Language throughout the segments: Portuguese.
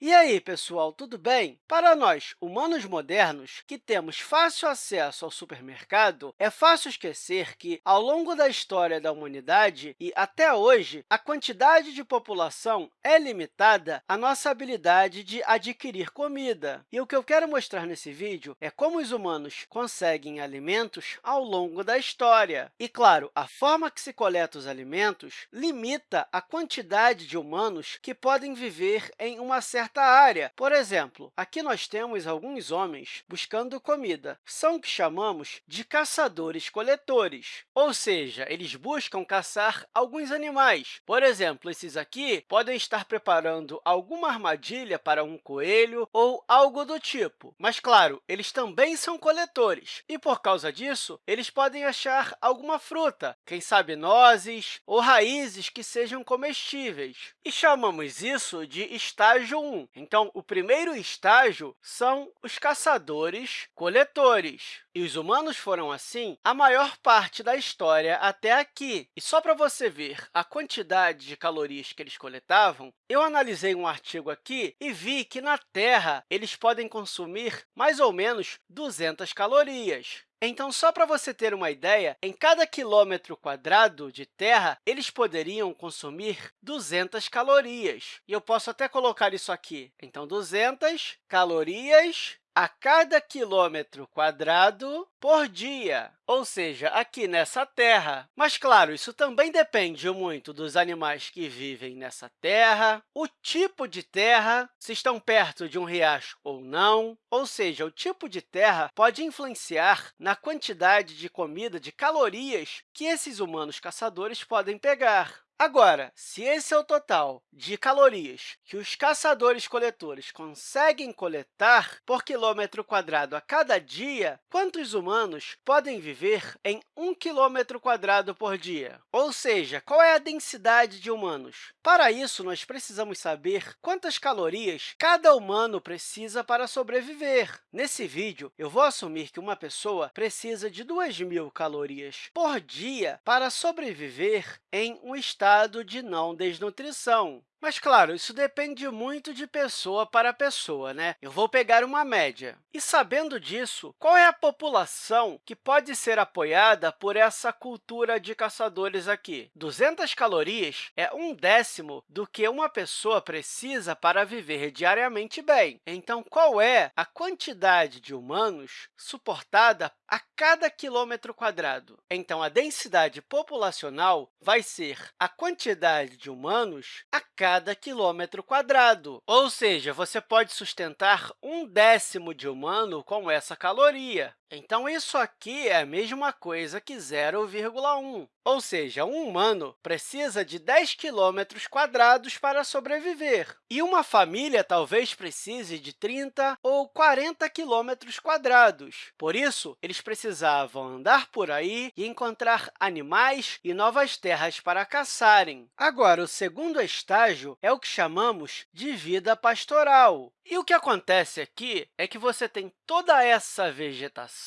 E aí, pessoal, tudo bem? Para nós, humanos modernos, que temos fácil acesso ao supermercado, é fácil esquecer que, ao longo da história da humanidade e até hoje, a quantidade de população é limitada à nossa habilidade de adquirir comida. E o que eu quero mostrar nesse vídeo é como os humanos conseguem alimentos ao longo da história. E, claro, a forma que se coleta os alimentos limita a quantidade de humanos que podem viver em uma certa certa área. Por exemplo, aqui nós temos alguns homens buscando comida. São o que chamamos de caçadores-coletores, ou seja, eles buscam caçar alguns animais. Por exemplo, esses aqui podem estar preparando alguma armadilha para um coelho ou algo do tipo. Mas, claro, eles também são coletores, e, por causa disso, eles podem achar alguma fruta, quem sabe nozes ou raízes que sejam comestíveis. E chamamos isso de estágio 1. Então, o primeiro estágio são os caçadores-coletores. E os humanos foram, assim, a maior parte da história até aqui. E só para você ver a quantidade de calorias que eles coletavam, eu analisei um artigo aqui e vi que, na Terra, eles podem consumir mais ou menos 200 calorias. Então, só para você ter uma ideia, em cada quilômetro quadrado de terra, eles poderiam consumir 200 calorias. E eu posso até colocar isso aqui. Então, 200 calorias a cada quilômetro quadrado por dia, ou seja, aqui nessa terra. Mas, claro, isso também depende muito dos animais que vivem nessa terra, o tipo de terra, se estão perto de um riacho ou não, ou seja, o tipo de terra pode influenciar na quantidade de comida, de calorias que esses humanos caçadores podem pegar. Agora, se esse é o total de calorias que os caçadores-coletores conseguem coletar por quilômetro quadrado a cada dia, quantos humanos podem viver em um quilômetro quadrado por dia? Ou seja, qual é a densidade de humanos? Para isso, nós precisamos saber quantas calorias cada humano precisa para sobreviver. Nesse vídeo, eu vou assumir que uma pessoa precisa de 2.000 calorias por dia para sobreviver em um estado estado de não desnutrição. Mas, claro, isso depende muito de pessoa para pessoa. Né? Eu vou pegar uma média. E, sabendo disso, qual é a população que pode ser apoiada por essa cultura de caçadores aqui? 200 calorias é um décimo do que uma pessoa precisa para viver diariamente bem. Então, qual é a quantidade de humanos suportada a cada quilômetro quadrado? Então, a densidade populacional vai ser a quantidade de humanos a cada cada quilômetro quadrado. Ou seja, você pode sustentar um décimo de humano com essa caloria. Então, isso aqui é a mesma coisa que 0,1, ou seja, um humano precisa de 10 quilômetros quadrados para sobreviver, e uma família talvez precise de 30 ou 40 quilômetros quadrados. Por isso, eles precisavam andar por aí e encontrar animais e novas terras para caçarem. Agora, o segundo estágio é o que chamamos de vida pastoral. E o que acontece aqui é que você tem toda essa vegetação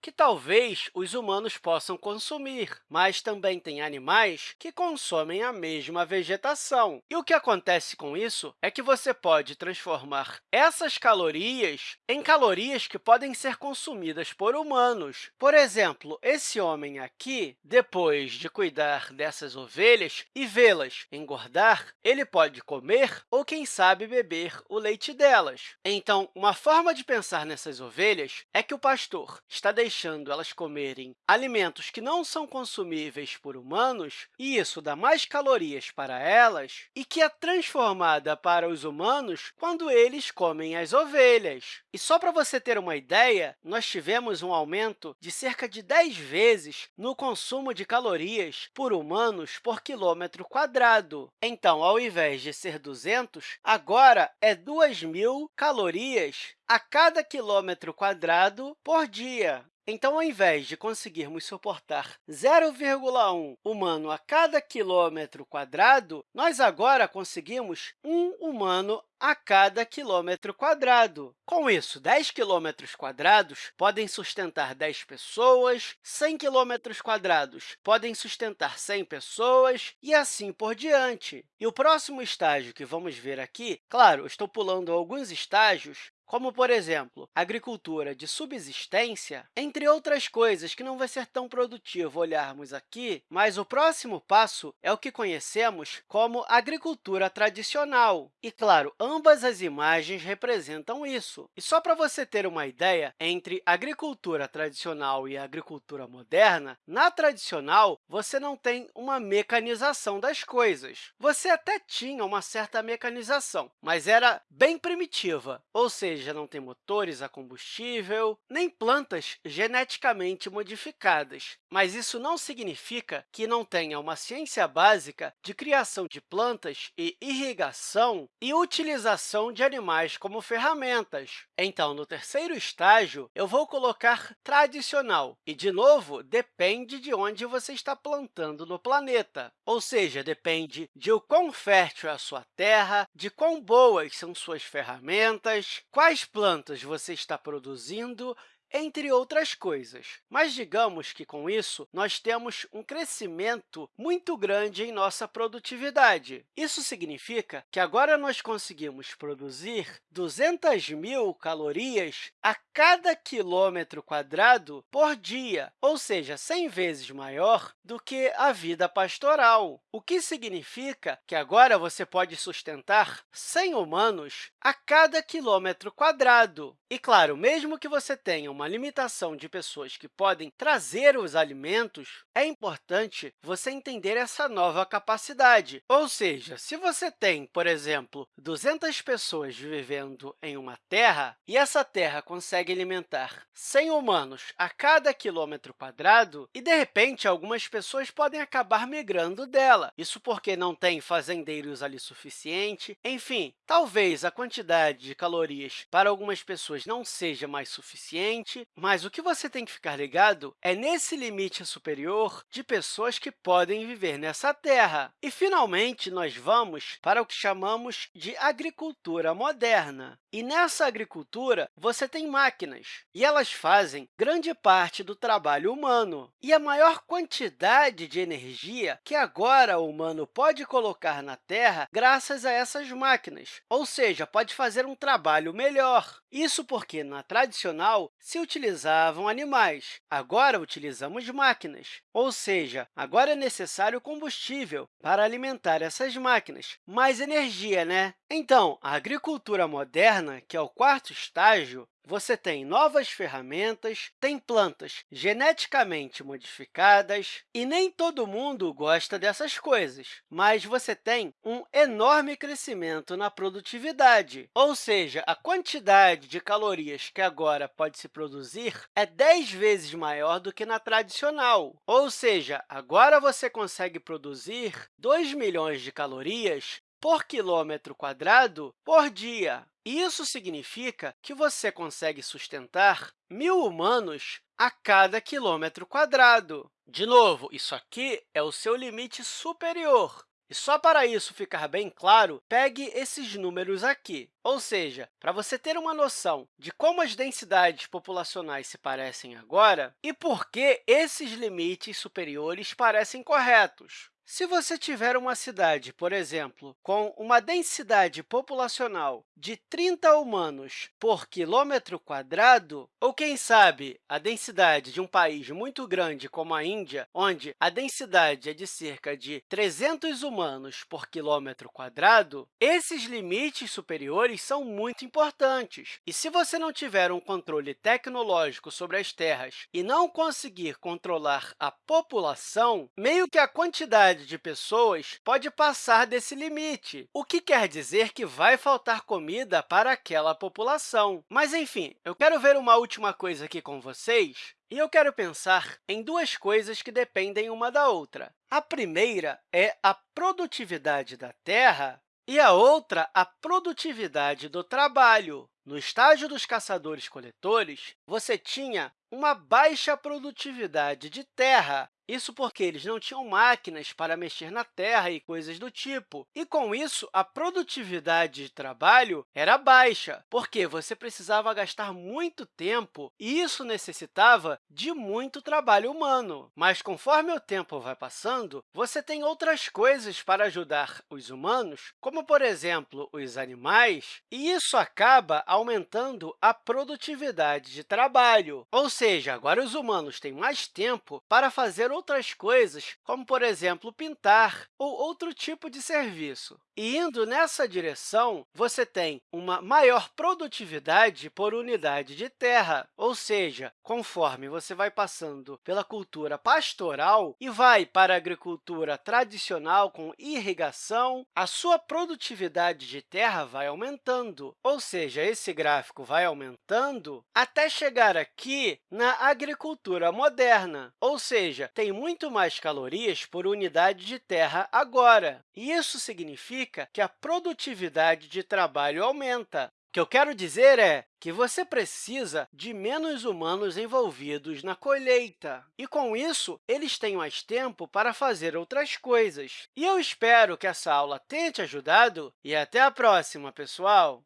que talvez os humanos possam consumir, mas também tem animais que consomem a mesma vegetação. E o que acontece com isso é que você pode transformar essas calorias em calorias que podem ser consumidas por humanos. Por exemplo, esse homem aqui, depois de cuidar dessas ovelhas e vê-las engordar, ele pode comer ou, quem sabe, beber o leite delas. Então, uma forma de pensar nessas ovelhas é que o pastor está deixando elas comerem alimentos que não são consumíveis por humanos, e isso dá mais calorias para elas, e que é transformada para os humanos quando eles comem as ovelhas. E só para você ter uma ideia, nós tivemos um aumento de cerca de 10 vezes no consumo de calorias por humanos por quilômetro quadrado. Então, ao invés de ser 200, agora é 2.000 calorias a cada quilômetro quadrado por dia. Então, ao invés de conseguirmos suportar 0,1 humano a cada quilômetro quadrado, nós agora conseguimos um humano a cada quilômetro quadrado. Com isso, 10 quilômetros quadrados podem sustentar 10 pessoas, 100 quilômetros quadrados podem sustentar 100 pessoas e assim por diante. E o próximo estágio que vamos ver aqui, claro, estou pulando alguns estágios, como, por exemplo, agricultura de subsistência, entre outras coisas que não vai ser tão produtivo olharmos aqui, mas o próximo passo é o que conhecemos como agricultura tradicional. E, claro, ambas as imagens representam isso. E só para você ter uma ideia, entre agricultura tradicional e agricultura moderna, na tradicional, você não tem uma mecanização das coisas. Você até tinha uma certa mecanização, mas era bem primitiva, ou seja, já não tem motores a combustível, nem plantas geneticamente modificadas. Mas isso não significa que não tenha uma ciência básica de criação de plantas e irrigação e utilização de animais como ferramentas. Então, no terceiro estágio, eu vou colocar tradicional. E, de novo, depende de onde você está plantando no planeta. Ou seja, depende de o quão fértil é a sua terra, de quão boas são suas ferramentas, quais quais plantas você está produzindo entre outras coisas. Mas digamos que, com isso, nós temos um crescimento muito grande em nossa produtividade. Isso significa que agora nós conseguimos produzir 200 mil calorias a cada quilômetro quadrado por dia, ou seja, 100 vezes maior do que a vida pastoral, o que significa que agora você pode sustentar 100 humanos a cada quilômetro quadrado. E, claro, mesmo que você tenha uma limitação de pessoas que podem trazer os alimentos, é importante você entender essa nova capacidade. Ou seja, se você tem, por exemplo, 200 pessoas vivendo em uma terra e essa terra consegue alimentar 100 humanos a cada quilômetro quadrado, e, de repente, algumas pessoas podem acabar migrando dela. Isso porque não tem fazendeiros ali suficiente. Enfim, talvez a quantidade de calorias para algumas pessoas não seja mais suficiente, limite, mas o que você tem que ficar ligado é nesse limite superior de pessoas que podem viver nessa terra. E, finalmente, nós vamos para o que chamamos de agricultura moderna. E nessa agricultura, você tem máquinas, e elas fazem grande parte do trabalho humano. E a maior quantidade de energia que agora o humano pode colocar na Terra graças a essas máquinas, ou seja, pode fazer um trabalho melhor. Isso porque, na tradicional, utilizavam animais, agora utilizamos máquinas. Ou seja, agora é necessário combustível para alimentar essas máquinas. Mais energia, né? Então, a agricultura moderna, que é o quarto estágio, você tem novas ferramentas, tem plantas geneticamente modificadas, e nem todo mundo gosta dessas coisas, mas você tem um enorme crescimento na produtividade, ou seja, a quantidade de calorias que agora pode se produzir é 10 vezes maior do que na tradicional, ou seja, agora você consegue produzir 2 milhões de calorias por quilômetro quadrado por dia. Isso significa que você consegue sustentar mil humanos a cada quilômetro quadrado. De novo, isso aqui é o seu limite superior. E só para isso ficar bem claro, pegue esses números aqui. Ou seja, para você ter uma noção de como as densidades populacionais se parecem agora e por que esses limites superiores parecem corretos. Se você tiver uma cidade, por exemplo, com uma densidade populacional de 30 humanos por quilômetro quadrado, ou, quem sabe, a densidade de um país muito grande como a Índia, onde a densidade é de cerca de 300 humanos por quilômetro quadrado, esses limites superiores são muito importantes. E se você não tiver um controle tecnológico sobre as terras e não conseguir controlar a população, meio que a quantidade quantidade de pessoas pode passar desse limite, o que quer dizer que vai faltar comida para aquela população. Mas, enfim, eu quero ver uma última coisa aqui com vocês, e eu quero pensar em duas coisas que dependem uma da outra. A primeira é a produtividade da terra e a outra, a produtividade do trabalho. no estágio dos caçadores-coletores, você tinha uma baixa produtividade de terra, isso porque eles não tinham máquinas para mexer na terra e coisas do tipo. E, com isso, a produtividade de trabalho era baixa, porque você precisava gastar muito tempo e isso necessitava de muito trabalho humano. Mas, conforme o tempo vai passando, você tem outras coisas para ajudar os humanos, como, por exemplo, os animais, e isso acaba aumentando a produtividade de trabalho. Ou seja, agora os humanos têm mais tempo para fazer outras coisas, como, por exemplo, pintar ou outro tipo de serviço. E, indo nessa direção, você tem uma maior produtividade por unidade de terra, ou seja, conforme você vai passando pela cultura pastoral e vai para a agricultura tradicional com irrigação, a sua produtividade de terra vai aumentando, ou seja, esse gráfico vai aumentando até chegar aqui na agricultura moderna, ou seja, tem muito mais calorias por unidade de terra agora. E isso significa que a produtividade de trabalho aumenta. O que eu quero dizer é que você precisa de menos humanos envolvidos na colheita. E, com isso, eles têm mais tempo para fazer outras coisas. E eu espero que essa aula tenha te ajudado e até a próxima, pessoal!